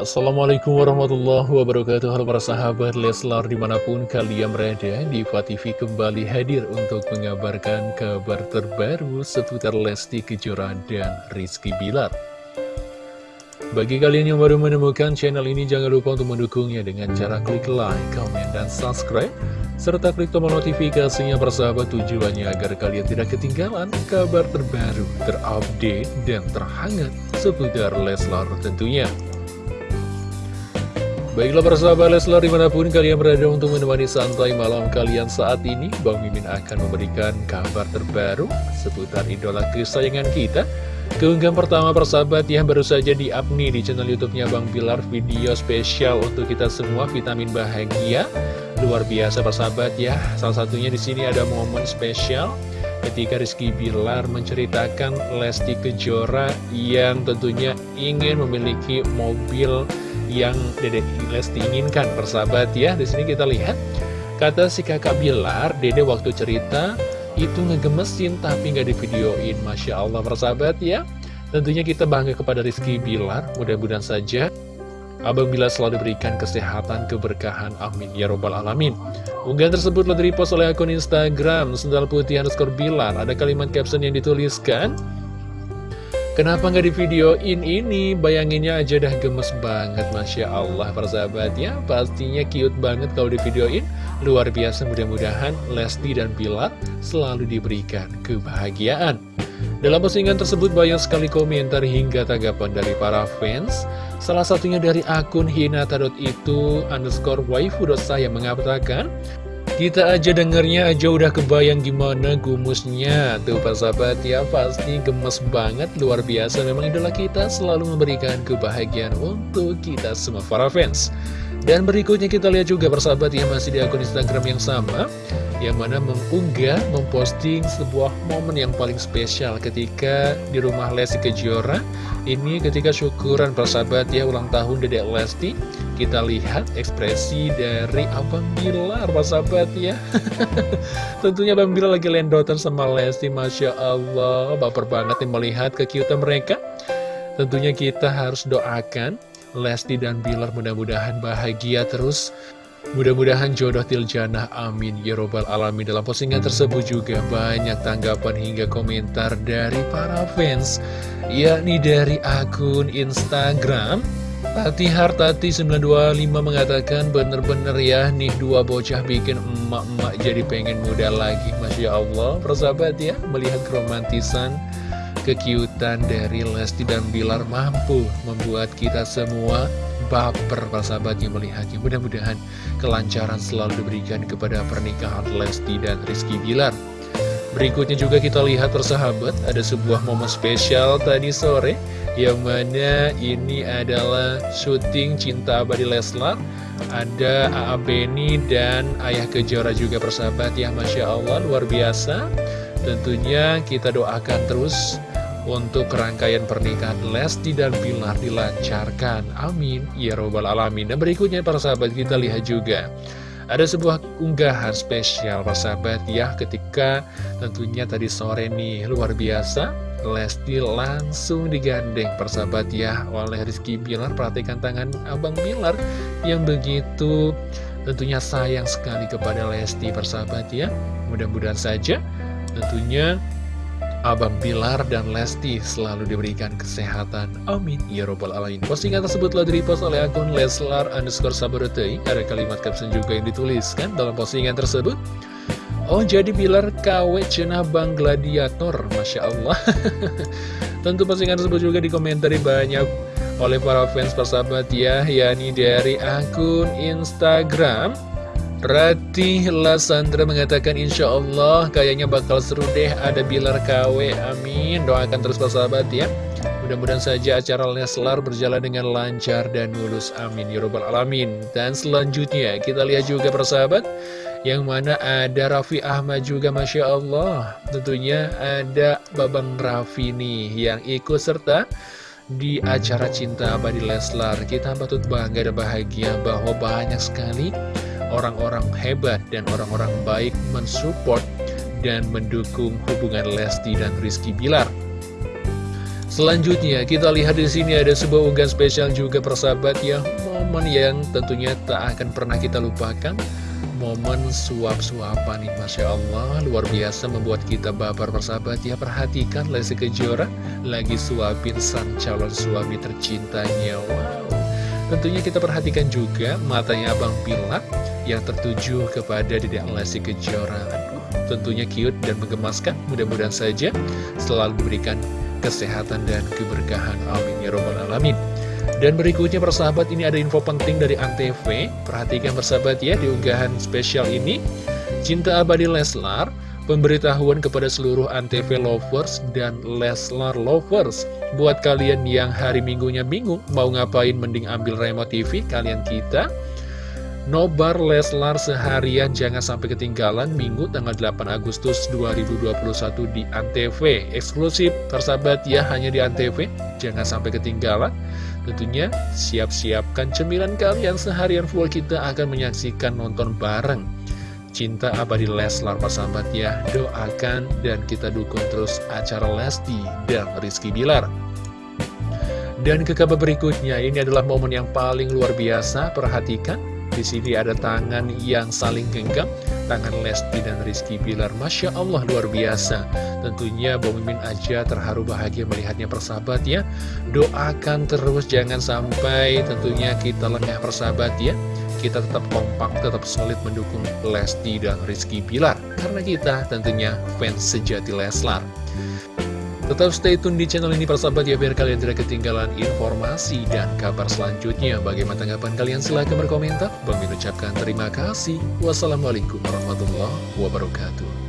Assalamualaikum warahmatullahi wabarakatuh. Halo para sahabat Leslar di mana pun kalian berada Diva TV kembali hadir untuk mengabarkan kabar terbaru seputar Lesti Kejora dan Rizky Bilar. Bagi kalian yang baru menemukan channel ini jangan lupa untuk mendukungnya dengan cara klik like, comment, dan subscribe serta klik tombol notifikasinya persahabat tujuannya agar kalian tidak ketinggalan kabar terbaru, terupdate, dan terhangat seputar Leslar tentunya Baiklah persahabat Leslar di mana pun kalian berada untuk menemani santai malam kalian saat ini Bang Mimin akan memberikan kabar terbaru seputar idola kesayangan kita. Keunggahan pertama persahabat yang baru saja di nih di channel youtube-nya Bang Bilar video spesial untuk kita semua vitamin bahagia. Luar biasa persahabat ya Salah satunya di sini ada momen spesial ketika Rizky Bilar menceritakan Lesti Kejora yang tentunya ingin memiliki mobil yang Dede Lesti inginkan persahabat ya di sini kita lihat kata si kakak Bilar Dede waktu cerita itu ngegemesin tapi nggak di videoin Masya Allah persahabat ya tentunya kita bangga kepada Rizky Bilar mudah-mudahan saja Abang Bila selalu diberikan kesehatan, keberkahan, amin, ya robbal alamin. Unggahan tersebut telah direpost oleh akun Instagram, sendal putih underscore Bilar. Ada kalimat caption yang dituliskan, Kenapa nggak di videoin ini? Bayanginnya aja dah gemes banget, Masya Allah. Persahabat ya Pastinya cute banget kalau di videoin Luar biasa mudah-mudahan Lesti dan Bilar selalu diberikan kebahagiaan. Dalam postingan tersebut banyak sekali komentar hingga tanggapan dari para fans. Salah satunya dari akun hinata.itu underscore waifu.saya mengatakan kita aja dengernya aja udah kebayang gimana gumusnya. Tuh Pak Sahabat ya pasti gemes banget. Luar biasa Memang idola kita selalu memberikan kebahagiaan untuk kita semua para fans. Dan berikutnya kita lihat juga persahabat ya masih di akun Instagram yang sama Yang mana mengunggah, memposting sebuah momen yang paling spesial ketika di rumah Lesti Kejora Ini ketika syukuran persahabat ya ulang tahun Dedek Lesti kita lihat ekspresi dari Abang Bilar, Pak sahabat ya. Tentunya Abang Bilar lagi lendotan sama Lesti, Masya Allah. Baper banget nih melihat kekiutan mereka. Tentunya kita harus doakan Lesti dan Bilar mudah-mudahan bahagia terus. Mudah-mudahan jodoh tiljana, amin, ya robbal alamin. Dalam postingan tersebut juga banyak tanggapan hingga komentar dari para fans Yakni dari akun Instagram Tati Hartati 925 mengatakan bener-bener ya nih dua bocah bikin emak-emak jadi pengen muda lagi. Masya Allah. Persahabat ya melihat keromantisan kekiutan dari Lesti dan Bilar mampu membuat kita semua baper persahabatnya melihatnya mudah-mudahan kelancaran selalu diberikan kepada pernikahan Lesti dan Rizky Bilar. Berikutnya juga kita lihat persahabat ada sebuah momen spesial tadi sore Yang mana ini adalah syuting Cinta Abadi Leslar. Ada A.A. Beni dan Ayah Kejora juga persahabat ya Masya Allah luar biasa. Tentunya kita doakan terus untuk rangkaian pernikahan Lesti dan Bilar dilancarkan. Amin. Ya Robbal Alamin. Dan berikutnya para sahabat kita lihat juga. Ada sebuah unggahan spesial persahabat ya ketika tentunya tadi sore nih luar biasa. Lesti langsung digandeng persahabat ya oleh Rizky Bilar. Perhatikan tangan Abang Bilar yang begitu tentunya sayang sekali kepada Lesti persahabat ya. Mudah-mudahan saja tentunya Abang Bilar dan Lesti selalu diberikan kesehatan. Amin. Ya Robbal Alamin. Postingan tersebut telah direpost oleh akun Leslar underscore Sabarutei. Ada kalimat caption juga yang dituliskan dalam postingan tersebut. Oh jadi Bilar KW cenah Bang Gladiator. Masya Allah. Tentu postingan tersebut juga dikomentari banyak oleh para fans persahabat ya. yakni dari akun Instagram Ratih Lasandra mengatakan Insya Allah kayaknya bakal seru deh ada Bilar KW Amin. Doakan terus persahabat ya. Mudah-mudahan saja acara Leslar berjalan dengan lancar dan mulus Amin. Ya Rabbal Alamin. Dan selanjutnya kita lihat juga persahabat Yang mana ada Raffi Ahmad juga Masya Allah. Tentunya ada Babang Raffi nih Yang ikut serta di acara Cinta Abadi Leslar. Kita patut bangga dan bahagia bahwa banyak sekali orang-orang hebat dan orang-orang baik mensupport dan mendukung hubungan Lesti dan Rizky Bilar. Selanjutnya kita lihat di sini ada sebuah unggahan spesial juga persahabat ya. Momen yang tentunya tak akan pernah kita lupakan. Momen suap-suapan nih Masya Allah luar biasa membuat kita baper persahabat ya. Perhatikan Lesti Kejora lagi suapin sang calon suami tercintanya. Wow. Tentunya kita perhatikan juga matanya Abang Pilak yang tertuju kepada Dedek Lesti Kejora. Tentunya cute dan menggemaskan Mudah-mudahan saja selalu diberikan kesehatan dan keberkahan. Amin ya robbal alamin. Dan berikutnya persahabat ini ada info penting dari Antv. Perhatikan persahabat ya di unggahan spesial ini. Cinta abadi Leslar pemberitahuan kepada seluruh Antv lovers dan Leslar lovers. Buat kalian yang hari minggunya bingung mau ngapain mending ambil remote TV kalian kita Nobar Leslar seharian jangan sampai ketinggalan Minggu tanggal 8 Agustus 2021 di Antv. Eksklusif tersabat ya hanya di Antv. Jangan sampai ketinggalan. Tentunya siap-siapkan cemilan kalian seharian full. Kita akan menyaksikan nonton bareng. Cinta abadi Leslar persahabat ya Doakan dan kita dukung terus acara Lesti dan Rizky Bilar. Dan ke kabar berikutnya, ini adalah momen yang paling luar biasa, perhatikan di sini ada tangan yang saling genggam, tangan Lesti dan Rizky Bilar. Masya Allah luar biasa. Tentunya Bang Mimin aja terharu bahagia melihatnya persahabat ya. Doakan terus jangan sampai tentunya kita lengah persahabat ya. Kita tetap kompak, tetap solid mendukung Lesti dan Rizky Bilar. Karena kita tentunya fans sejati Leslar. Tetap stay tune di channel ini persahabat ya biar kalian tidak ketinggalan informasi dan kabar selanjutnya. Bagaimana tanggapan kalian? Silahkan berkomentar. Bang ucapkan terima kasih. Wassalamualaikum warahmatullahi wabarakatuh.